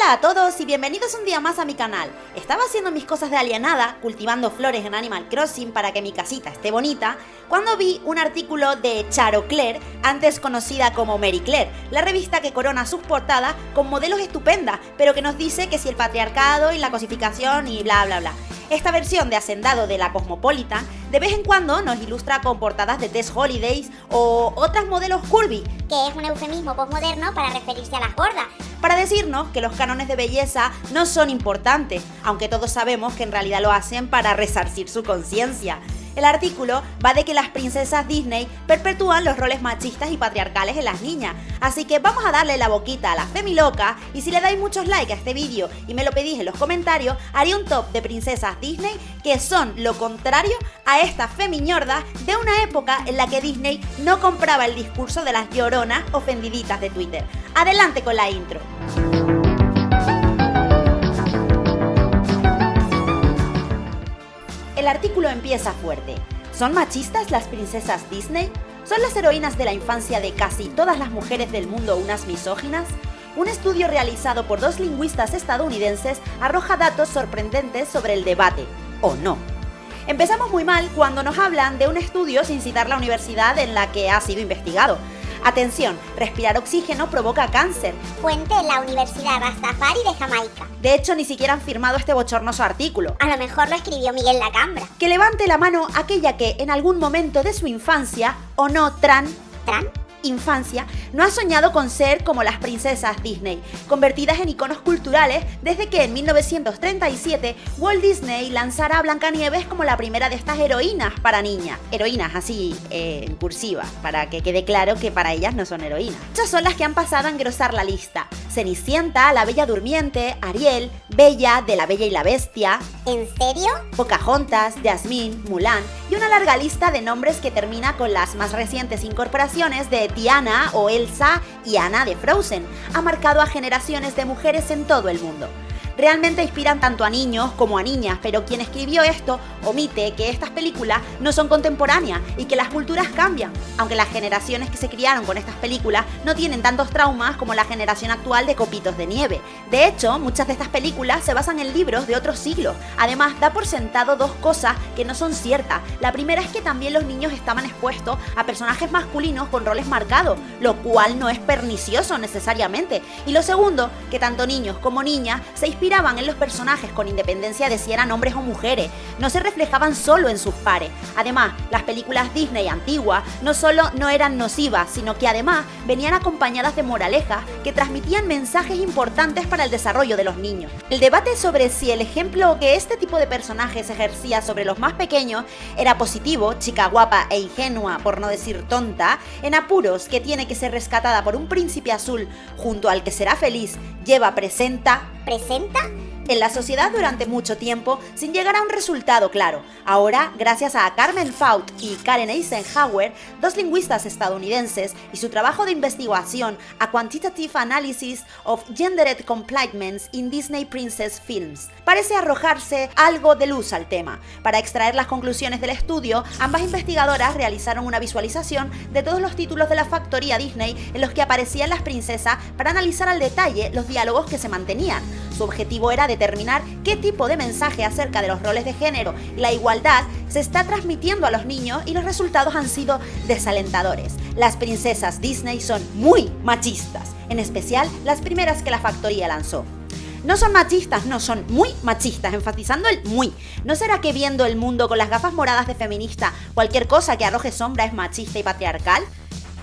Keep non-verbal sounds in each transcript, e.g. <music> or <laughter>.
Hola a todos y bienvenidos un día más a mi canal. Estaba haciendo mis cosas de alienada, cultivando flores en Animal Crossing para que mi casita esté bonita, cuando vi un artículo de Charo Claire, antes conocida como Mary Claire, la revista que corona sus portadas con modelos estupendas, pero que nos dice que si el patriarcado y la cosificación y bla bla bla. Esta versión de Hacendado de la Cosmopolitan de vez en cuando nos ilustra con portadas de Tess Holidays o otras modelos curvy, que es un eufemismo postmoderno para referirse a las gordas, para decirnos que los cánones de belleza no son importantes, aunque todos sabemos que en realidad lo hacen para resarcir su conciencia. El artículo va de que las princesas Disney perpetúan los roles machistas y patriarcales en las niñas, así que vamos a darle la boquita a la loca y si le dais muchos likes a este vídeo y me lo pedís en los comentarios, haré un top de princesas Disney que son lo contrario a esta femiñorda de una época en la que Disney no compraba el discurso de las lloronas ofendiditas de Twitter. Adelante con la intro. El artículo empieza fuerte. ¿Son machistas las princesas Disney? ¿Son las heroínas de la infancia de casi todas las mujeres del mundo unas misóginas? Un estudio realizado por dos lingüistas estadounidenses arroja datos sorprendentes sobre el debate, ¿o no? Empezamos muy mal cuando nos hablan de un estudio sin citar la universidad en la que ha sido investigado, Atención, respirar oxígeno provoca cáncer. Fuente la Universidad Rastafari de Jamaica. De hecho, ni siquiera han firmado este bochornoso artículo. A lo mejor lo escribió Miguel Lacambra. Que levante la mano aquella que en algún momento de su infancia, o no, tran... ¿Tran? Infancia, no ha soñado con ser como las princesas Disney, convertidas en iconos culturales desde que en 1937 Walt Disney lanzara a Blancanieves como la primera de estas heroínas para niñas. Heroínas así, eh, en cursiva, para que quede claro que para ellas no son heroínas. Estas son las que han pasado a engrosar la lista. Cenicienta, La Bella Durmiente, Ariel, Bella, de La Bella y la Bestia. ¿En serio? Pocahontas, Jasmine, Mulan y una larga lista de nombres que termina con las más recientes incorporaciones de Tiana o Elsa y Anna de Frozen. Ha marcado a generaciones de mujeres en todo el mundo realmente inspiran tanto a niños como a niñas, pero quien escribió esto omite que estas películas no son contemporáneas y que las culturas cambian, aunque las generaciones que se criaron con estas películas no tienen tantos traumas como la generación actual de copitos de nieve. De hecho, muchas de estas películas se basan en libros de otros siglos. Además, da por sentado dos cosas que no son ciertas. La primera es que también los niños estaban expuestos a personajes masculinos con roles marcados, lo cual no es pernicioso necesariamente. Y lo segundo, que tanto niños como niñas se inspiran en los personajes con independencia de si eran hombres o mujeres, no se reflejaban solo en sus pares. Además, las películas Disney antiguas no solo no eran nocivas, sino que además venían acompañadas de moralejas que transmitían mensajes importantes para el desarrollo de los niños. El debate sobre si el ejemplo que este tipo de personajes ejercía sobre los más pequeños era positivo, chica guapa e ingenua, por no decir tonta, en apuros que tiene que ser rescatada por un príncipe azul junto al que será feliz, lleva presenta presenta en la sociedad durante mucho tiempo sin llegar a un resultado claro. Ahora, gracias a Carmen Faut y Karen Eisenhower, dos lingüistas estadounidenses, y su trabajo de investigación A Quantitative Analysis of Gendered Compliance in Disney Princess Films, parece arrojarse algo de luz al tema. Para extraer las conclusiones del estudio, ambas investigadoras realizaron una visualización de todos los títulos de la factoría Disney en los que aparecían las princesas para analizar al detalle los diálogos que se mantenían. Su objetivo era determinar qué tipo de mensaje acerca de los roles de género y la igualdad se está transmitiendo a los niños y los resultados han sido desalentadores. Las princesas Disney son muy machistas, en especial las primeras que la factoría lanzó. No son machistas, no, son muy machistas, enfatizando el muy. ¿No será que viendo el mundo con las gafas moradas de feminista, cualquier cosa que arroje sombra es machista y patriarcal?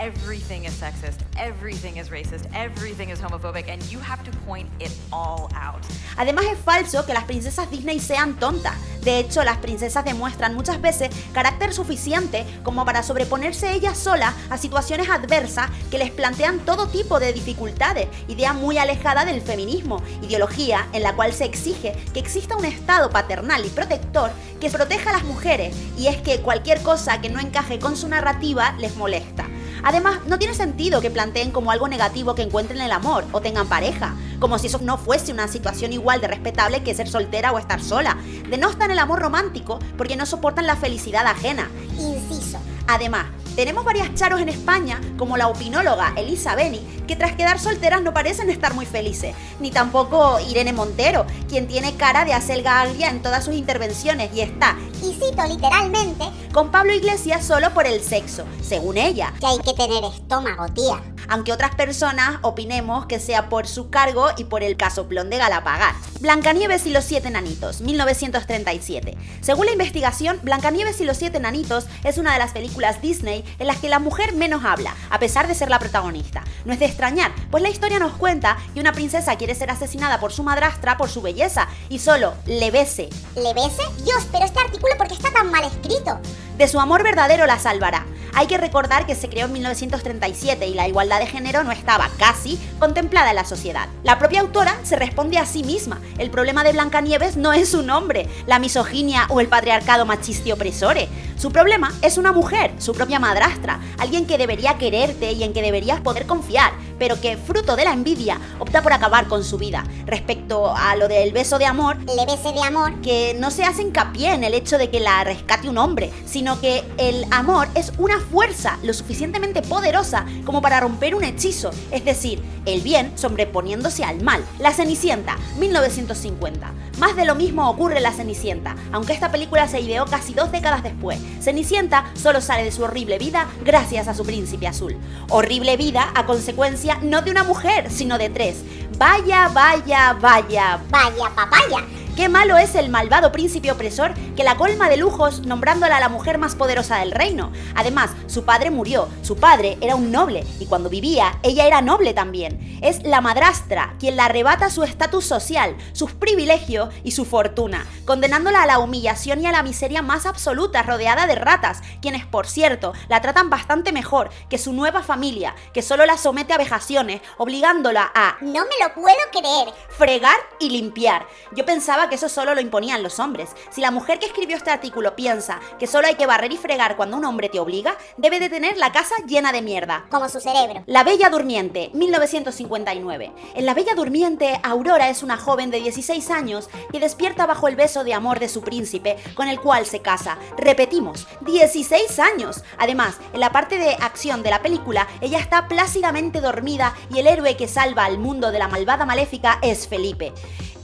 Everything is sexist, everything is racist, everything is homophobic, and you have to point it all out. Además es falso que las princesas Disney sean tontas. De hecho, las princesas demuestran muchas veces carácter suficiente como para sobreponerse ellas solas a situaciones adversas que les plantean todo tipo de dificultades, idea muy alejada del feminismo, ideología en la cual se exige que exista un estado paternal y protector que proteja a las mujeres, y es que cualquier cosa que no encaje con su narrativa les molesta. Además, no tiene sentido que planteen como algo negativo que encuentren el amor o tengan pareja, como si eso no fuese una situación igual de respetable que ser soltera o estar sola. Denostan el amor romántico porque no soportan la felicidad ajena. Inciso. Además, Tenemos varias charos en España, como la opinóloga Elisa Beni, que tras quedar solteras no parecen estar muy felices, ni tampoco Irene Montero, quien tiene cara de acelga agria en todas sus intervenciones y está, y cito literalmente, con Pablo Iglesias solo por el sexo, según ella. que hay que tener estómago, tía. Aunque otras personas opinemos que sea por su cargo y por el casoplón de Galapagar. Blancanieves y los siete enanitos, 1937. Según la investigación, Blancanieves y los siete enanitos es una de las películas Disney en las que la mujer menos habla, a pesar de ser la protagonista. No es de extrañar, pues la historia nos cuenta que una princesa quiere ser asesinada por su madrastra por su belleza y solo le bese. ¿Le bese? Dios, pero este artículo, ¿por qué está tan mal escrito? De su amor verdadero la salvará. Hay que recordar que se creó en 1937 y la igualdad de género no estaba casi contemplada en la sociedad. La propia autora se responde a sí misma. El problema de Blancanieves no es su nombre, la misoginia o el patriarcado machista y opresore. Su problema es una mujer, su propia madrastra, alguien que debería quererte y en que deberías poder confiar, pero que, fruto de la envidia, opta por acabar con su vida. Respecto a lo del beso de amor, Le bese de amor. que no se hace hincapié en el hecho de que la rescate un hombre, sino que el amor es una fuerza lo suficientemente poderosa como para romper un hechizo, es decir, el bien sobreponiéndose al mal. La Cenicienta, 1950. Más de lo mismo ocurre en La Cenicienta, aunque esta película se ideó casi dos décadas después. Cenicienta solo sale de su horrible vida gracias a su príncipe azul. Horrible vida a consecuencia no de una mujer, sino de tres. Vaya, vaya, vaya, Vaya papaya. Qué malo es el malvado príncipe opresor que la colma de lujos nombrándola la mujer más poderosa del reino. Además, su padre murió, su padre era un noble y cuando vivía ella era noble también. Es la madrastra quien la arrebata su estatus social, sus privilegios y su fortuna, condenándola a la humillación y a la miseria más absoluta rodeada de ratas, quienes por cierto la tratan bastante mejor que su nueva familia, que solo la somete a vejaciones, obligándola a No me lo puedo creer. fregar y limpiar. Yo pensaba que eso solo lo imponían los hombres. Si la mujer que escribió este artículo piensa que solo hay que barrer y fregar cuando un hombre te obliga, debe de tener la casa llena de mierda. Como su cerebro. La Bella Durmiente, 1959. En La Bella Durmiente, Aurora es una joven de 16 años que despierta bajo el beso de amor de su príncipe, con el cual se casa. Repetimos, 16 años. Además, en la parte de acción de la película, ella está plácidamente dormida y el héroe que salva al mundo de la malvada maléfica es Felipe.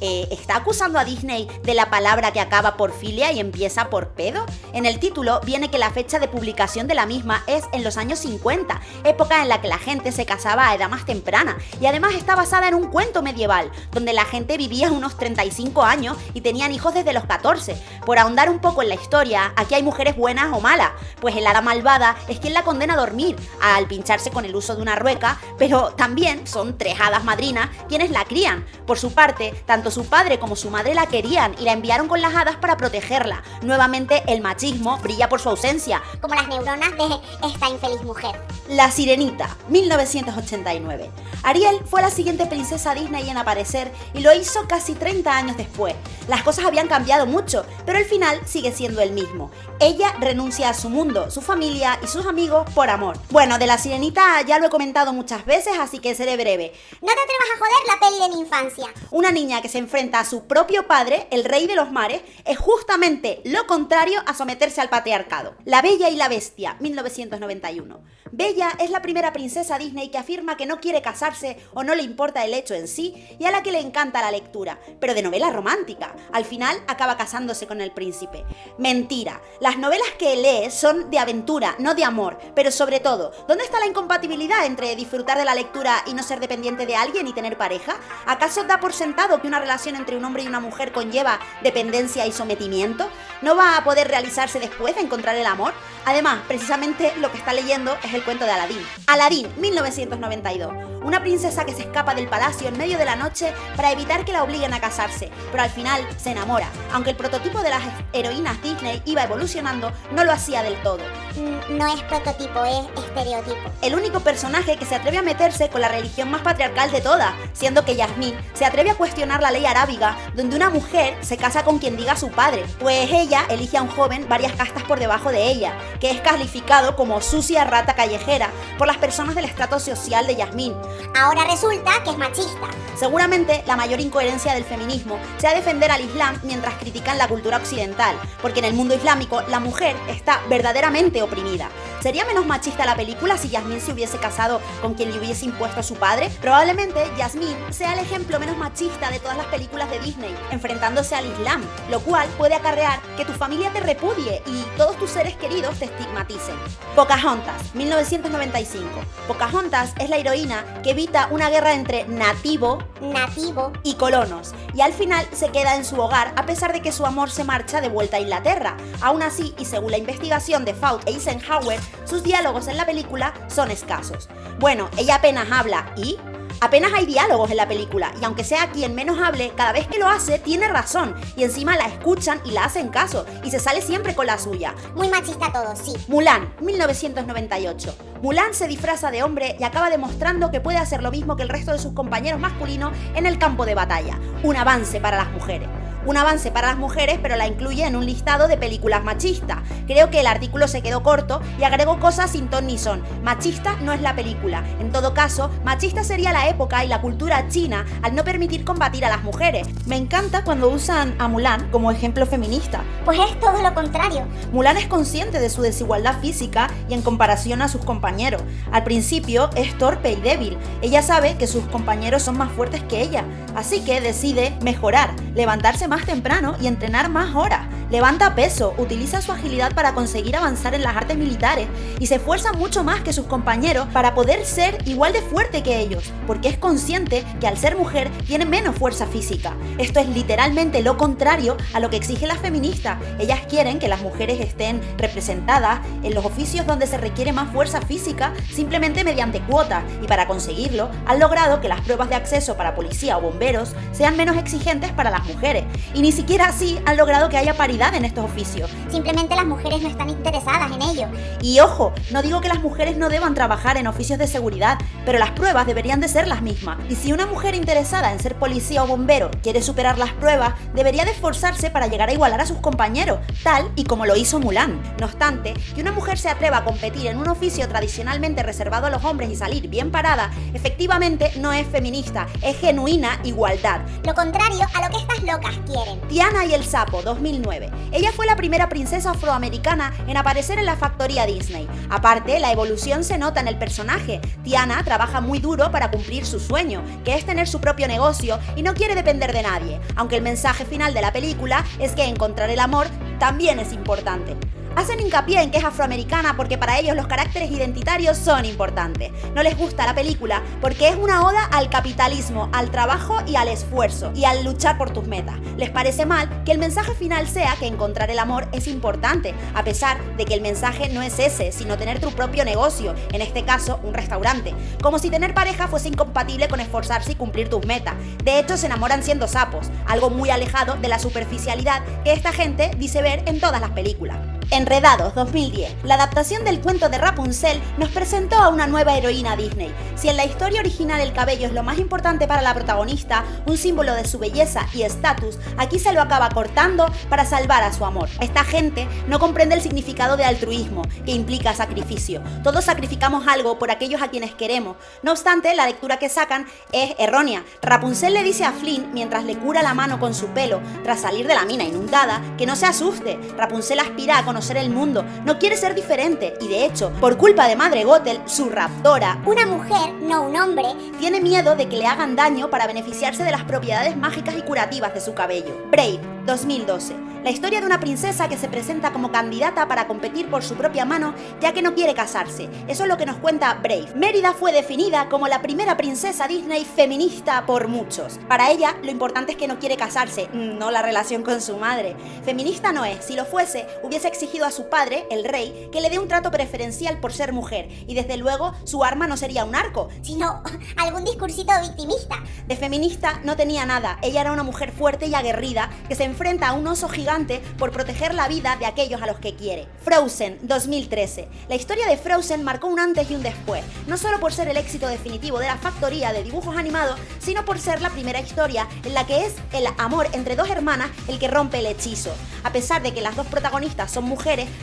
Eh, ¿Está acusando a Disney de la palabra que acaba por filia y empieza por pedo? En el título viene que la fecha de publicación de la misma es en los años 50, época en la que la gente se casaba a edad más temprana, y además está basada en un cuento medieval, donde la gente vivía unos 35 años y tenían hijos desde los 14. Por ahondar un poco en la historia, aquí hay mujeres buenas o malas, pues el hada malvada es quien la condena a dormir al pincharse con el uso de una rueca, pero también son tres hadas madrinas quienes la crían. Por su parte, tanto su padre como su madre la querían y la enviaron con las hadas para protegerla. Nuevamente, el machismo brilla por su ausencia. Como las neuronas de esta infeliz mujer. La Sirenita, 1989. Ariel fue la siguiente princesa Disney en aparecer y lo hizo casi 30 años después. Las cosas habían cambiado mucho, pero el final sigue siendo el mismo. Ella renuncia a su mundo, su familia y sus amigos por amor. Bueno, de la Sirenita ya lo he comentado muchas veces, así que seré breve. No te atrevas a joder la peli de mi infancia. Una niña que se enfrenta a su propio padre, el rey de los mares, es justamente lo contrario a someterse al patriarcado. La Bella y la Bestia, 1991. Bella es la primera princesa Disney que afirma que no quiere casarse o no le importa el hecho en sí y a la que le encanta la lectura, pero de novela romántica. Al final acaba casándose con el príncipe. Mentira. Las novelas que lee son de aventura, no de amor, pero sobre todo, ¿dónde está la incompatibilidad entre disfrutar de la lectura y no ser dependiente de alguien y tener pareja? ¿Acaso da por sentado que una relación entre un hombre y una mujer conlleva dependencia y sometimiento? ¿No va a poder realizarse después de encontrar el amor? Además, precisamente lo que está leyendo es el cuento de Aladín. Aladín, 1992. Una princesa que se escapa del palacio en medio de la noche para evitar que la obliguen a casarse, pero al final se enamora. Aunque el prototipo de las heroínas Disney iba evolucionando, no lo hacía del todo. Mm, No es prototipo, es estereotipo. El único personaje que se atreve a meterse con la religión más patriarcal de todas, siendo que Yasmín se atreve a cuestionar la ley arábiga, donde una mujer se casa con quien diga su padre, pues ella elige a un joven varias castas por debajo de ella, que es calificado como sucia rata callejera por las personas del estrato social de Yasmín. Ahora resulta que es machista. Seguramente la mayor incoherencia del feminismo sea defender al Islam mientras critican la cultura occidental, porque en el mundo islámico la mujer está verdaderamente oprimida. ¿Sería menos machista la película si Yasmín se hubiese casado con quien le hubiese impuesto a su padre? Probablemente Yasmín sea el ejemplo menos machista de todas las películas de Disney, enfrentándose al Islam, lo cual puede acarrear que tu familia te repudie y todos tus seres queridos te estigmaticen. Pocahontas, 1995. Pocahontas es la heroína que evita una guerra entre nativo Nativo. y colonos, y al final se queda en su hogar a pesar de que su amor se marcha de vuelta a Inglaterra. Aún así, y según la investigación de Faut e Eisenhower, sus diálogos en la película son escasos. Bueno, ella apenas habla y... Apenas hay diálogos en la película y aunque sea quien menos hable, cada vez que lo hace tiene razón y encima la escuchan y la hacen caso y se sale siempre con la suya. Muy machista todo, sí. Mulan, 1998. Mulan se disfraza de hombre y acaba demostrando que puede hacer lo mismo que el resto de sus compañeros masculinos en el campo de batalla. Un avance para las mujeres. Un avance para las mujeres, pero la incluye en un listado de películas machistas. Creo que el artículo se quedó corto y agregó cosas sin ton ni son. Machista no es la película. En todo caso, machista sería la época y la cultura china al no permitir combatir a las mujeres. Me encanta cuando usan a Mulan como ejemplo feminista. Pues es todo lo contrario. Mulan es consciente de su desigualdad física y en comparación a sus compañeros. Al principio es torpe y débil. Ella sabe que sus compañeros son más fuertes que ella, así que decide mejorar, levantarse más temprano y entrenar más horas. Levanta peso, utiliza su agilidad para conseguir avanzar en las artes militares y se esfuerza mucho más que sus compañeros para poder ser igual de fuerte que ellos, porque es consciente que al ser mujer tiene menos fuerza física. Esto es literalmente lo contrario a lo que exigen las feministas. Ellas quieren que las mujeres estén representadas en los oficios donde se requiere más fuerza física simplemente mediante cuotas y para conseguirlo han logrado que las pruebas de acceso para policía o bomberos sean menos exigentes para las mujeres y ni siquiera así han logrado que haya en estos oficios. Simplemente las mujeres no están interesadas en ello. Y ojo, no digo que las mujeres no deban trabajar en oficios de seguridad, pero las pruebas deberían de ser las mismas. Y si una mujer interesada en ser policía o bombero quiere superar las pruebas, debería de esforzarse para llegar a igualar a sus compañeros, tal y como lo hizo Mulan. No obstante, que una mujer se atreva a competir en un oficio tradicionalmente reservado a los hombres y salir bien parada, efectivamente no es feminista, es genuina igualdad. Lo contrario a lo que estas locas quieren. Tiana y el sapo, 2009. Ella fue la primera princesa afroamericana en aparecer en la factoría Disney. Aparte, la evolución se nota en el personaje. Tiana trabaja muy duro para cumplir su sueño, que es tener su propio negocio y no quiere depender de nadie, aunque el mensaje final de la película es que encontrar el amor también es importante. Hacen hincapié en que es afroamericana porque para ellos los caracteres identitarios son importantes. No les gusta la película porque es una oda al capitalismo, al trabajo y al esfuerzo y al luchar por tus metas. Les parece mal que el mensaje final sea que encontrar el amor es importante, a pesar de que el mensaje no es ese, sino tener tu propio negocio, en este caso un restaurante. Como si tener pareja fuese incompatible con esforzarse y cumplir tus metas. De hecho, se enamoran siendo sapos, algo muy alejado de la superficialidad que esta gente dice ver en todas las películas. Enredados 2010. La adaptación del cuento de Rapunzel nos presentó a una nueva heroína Disney. Si en la historia original el cabello es lo más importante para la protagonista, un símbolo de su belleza y estatus, aquí se lo acaba cortando para salvar a su amor. Esta gente no comprende el significado de altruismo, que implica sacrificio. Todos sacrificamos algo por aquellos a quienes queremos. No obstante, la lectura que sacan es errónea. Rapunzel le dice a Flynn, mientras le cura la mano con su pelo, tras salir de la mina inundada, que no se asuste. Rapunzel aspira a conocer el mundo, no quiere ser diferente y de hecho, por culpa de Madre Gothel, su raptora, Una mujer, no un hombre, tiene miedo de que le hagan daño para beneficiarse de las propiedades mágicas y curativas de su cabello. Brave, 2012. La historia de una princesa que se presenta como candidata para competir por su propia mano ya que no quiere casarse. Eso es lo que nos cuenta Brave. Mérida fue definida como la primera princesa Disney feminista por muchos. Para ella, lo importante es que no quiere casarse, no la relación con su madre. Feminista no es. Si lo fuese, hubiese a su padre, el rey, que le dé un trato preferencial por ser mujer. Y desde luego, su arma no sería un arco, sino <laughs> algún discursito victimista. de feminista no tenía nada, ella era una mujer fuerte y aguerrida que se enfrenta a un oso gigante por proteger la vida de aquellos a los que quiere. Frozen, 2013. La historia de Frozen marcó un antes y un después, no solo por ser el éxito definitivo de la factoría de dibujos animados, sino por ser la primera historia en la que es el amor entre dos hermanas el que rompe el hechizo. A pesar de que las dos protagonistas son mujeres,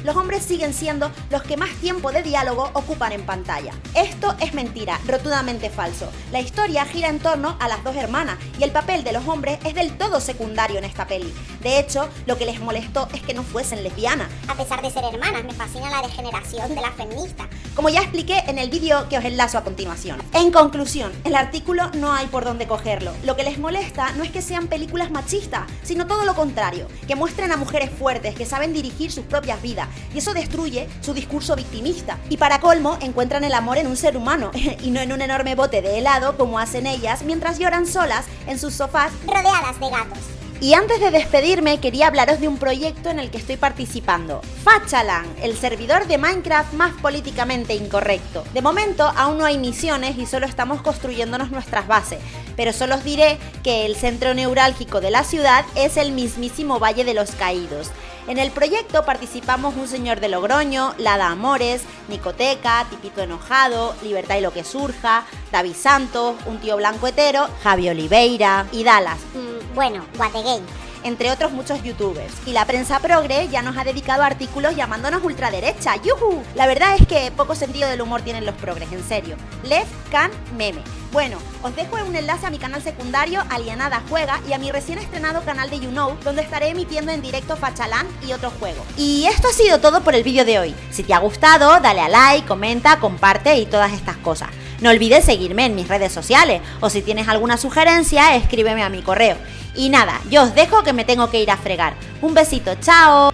los hombres siguen siendo los que más tiempo de diálogo ocupan en pantalla. Esto es mentira, rotundamente falso. La historia gira en torno a las dos hermanas y el papel de los hombres es del todo secundario en esta peli. De hecho, lo que les molestó es que no fuesen lesbianas. A pesar de ser hermanas, me fascina la degeneración de la feminista. Como ya expliqué en el vídeo que os enlazo a continuación. En conclusión, el artículo no hay por dónde cogerlo. Lo que les molesta no es que sean películas machistas, sino todo lo contrario, que muestren a mujeres fuertes que saben dirigir sus propias vidas y eso destruye su discurso victimista. Y para colmo, encuentran el amor en un ser humano <laughs> y no en un enorme bote de helado como hacen ellas mientras lloran solas en sus sofás rodeadas de gatos. Y antes de despedirme quería hablaros de un proyecto en el que estoy participando. Fachalan, el servidor de Minecraft más políticamente incorrecto. De momento aún no hay misiones y solo estamos construyéndonos nuestras bases, pero solo os diré que el centro neurálgico de la ciudad es el mismísimo Valle de los Caídos. En el proyecto participamos un señor de Logroño, Lada Amores, Nicoteca, Tipito Enojado, Libertad y lo que surja, David Santos, un tío blanco hetero, Javi Oliveira y Dallas. Bueno, Guategame. entre otros muchos youtubers. Y la prensa progre ya nos ha dedicado artículos llamándonos ultraderecha. ¡Yuhu! La verdad es que poco sentido del humor tienen los progres, en serio. Left Can Meme. Bueno, os dejo un enlace a mi canal secundario Alienada Juega y a mi recién estrenado canal de You Know, donde estaré emitiendo en directo Fachalán y otros juegos. Y esto ha sido todo por el vídeo de hoy. Si te ha gustado, dale a like, comenta, comparte y todas estas cosas. No olvides seguirme en mis redes sociales o si tienes alguna sugerencia, escríbeme a mi correo. Y nada, yo os dejo que me tengo que ir a fregar. Un besito, chao.